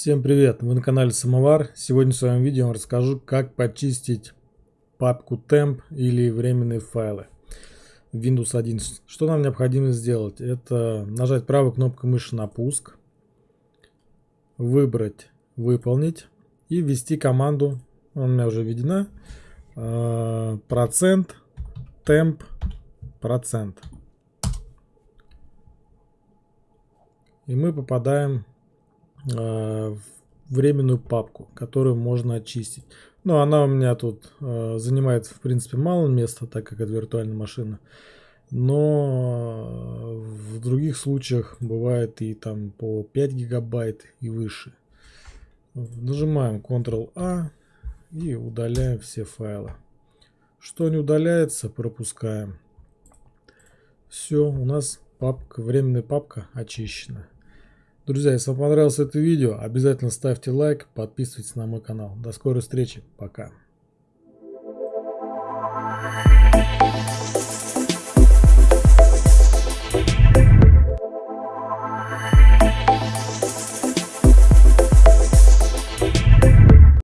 Всем привет! Вы на канале Самовар. Сегодня в своем видео я расскажу, как почистить папку temp или временные файлы в Windows 11. Что нам необходимо сделать? Это нажать правой кнопкой мыши на пуск, выбрать выполнить и ввести команду, она у меня уже введена, э, процент temp процент. И мы попадаем Э, временную папку, которую можно очистить. Но она у меня тут э, занимает в принципе мало места, так как это виртуальная машина. Но в других случаях бывает и там по 5 гигабайт и выше. Нажимаем Ctrl-A и удаляем все файлы. Что не удаляется, пропускаем. Все, у нас папка, временная папка очищена. Друзья, если вам понравилось это видео, обязательно ставьте лайк, подписывайтесь на мой канал. До скорой встречи, пока.